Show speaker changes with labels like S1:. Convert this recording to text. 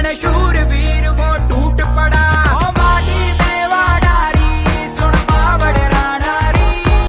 S1: गणशू